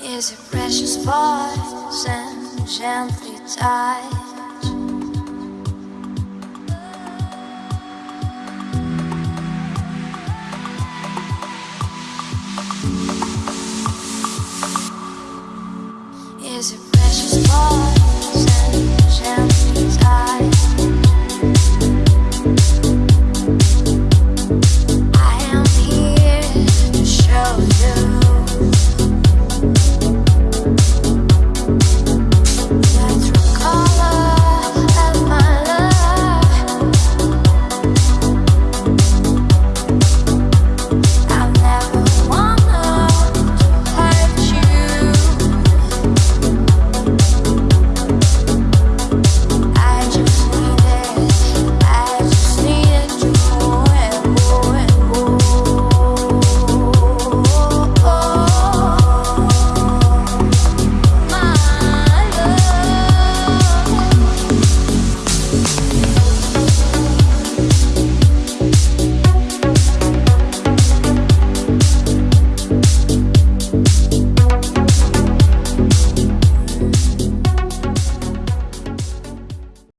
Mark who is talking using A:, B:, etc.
A: Is a precious voice and gently touch Is a precious voice